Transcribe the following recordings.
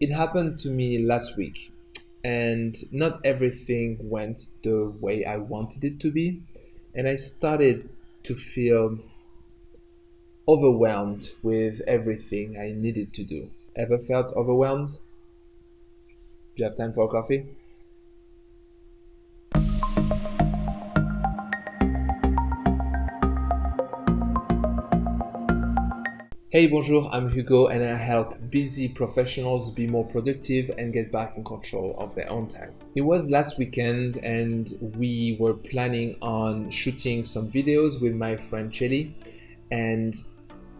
It happened to me last week, and not everything went the way I wanted it to be, and I started to feel overwhelmed with everything I needed to do. Ever felt overwhelmed? Do you have time for coffee? Hey, bonjour, I'm Hugo and I help busy professionals be more productive and get back in control of their own time. It was last weekend and we were planning on shooting some videos with my friend Chelly and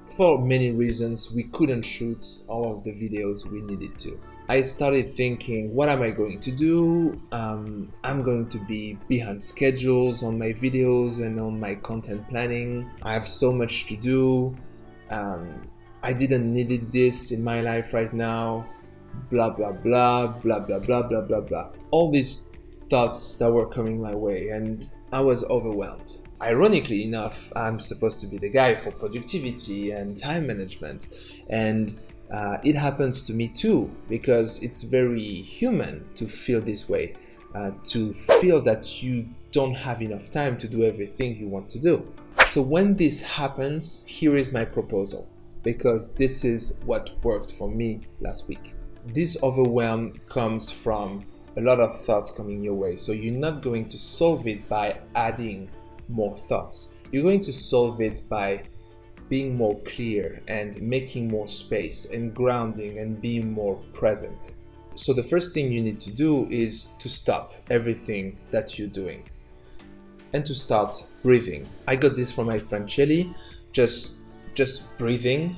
for many reasons we couldn't shoot all of the videos we needed to. I started thinking, what am I going to do? Um, I'm going to be behind schedules on my videos and on my content planning. I have so much to do um, I didn't need this in my life right now, blah, blah, blah, blah, blah, blah, blah, blah, blah. All these thoughts that were coming my way and I was overwhelmed. Ironically enough, I'm supposed to be the guy for productivity and time management. And uh, it happens to me too, because it's very human to feel this way, uh, to feel that you don't have enough time to do everything you want to do. So when this happens, here is my proposal, because this is what worked for me last week. This overwhelm comes from a lot of thoughts coming your way. So you're not going to solve it by adding more thoughts. You're going to solve it by being more clear and making more space and grounding and being more present. So the first thing you need to do is to stop everything that you're doing and to start breathing. I got this from my friend Chelly, just, just breathing,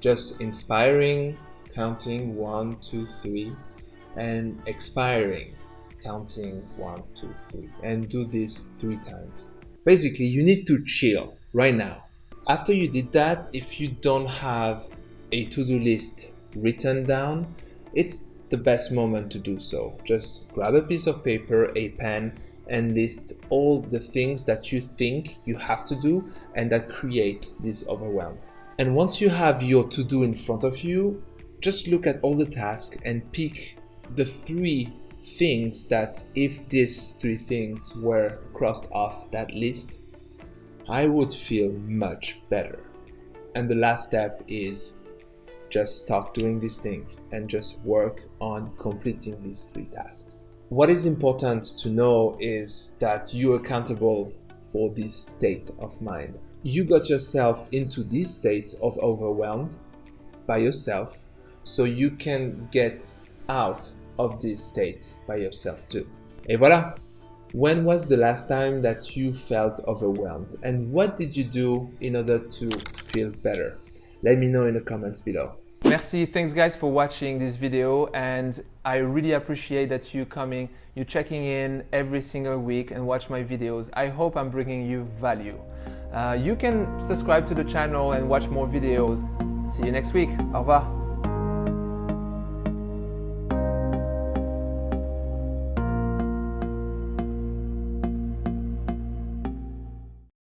just inspiring, counting one, two, three, and expiring, counting one, two, three, and do this three times. Basically, you need to chill right now. After you did that, if you don't have a to-do list written down, it's the best moment to do so. Just grab a piece of paper, a pen, and list all the things that you think you have to do and that create this overwhelm. And once you have your to-do in front of you, just look at all the tasks and pick the three things that if these three things were crossed off that list, I would feel much better. And the last step is just start doing these things and just work on completing these three tasks. What is important to know is that you're accountable for this state of mind. You got yourself into this state of overwhelmed by yourself, so you can get out of this state by yourself too. Et voilà! When was the last time that you felt overwhelmed and what did you do in order to feel better? Let me know in the comments below. Merci, thanks guys for watching this video and I really appreciate that you coming, you checking in every single week and watch my videos. I hope I'm bringing you value. Uh, you can subscribe to the channel and watch more videos. See you next week. Au revoir.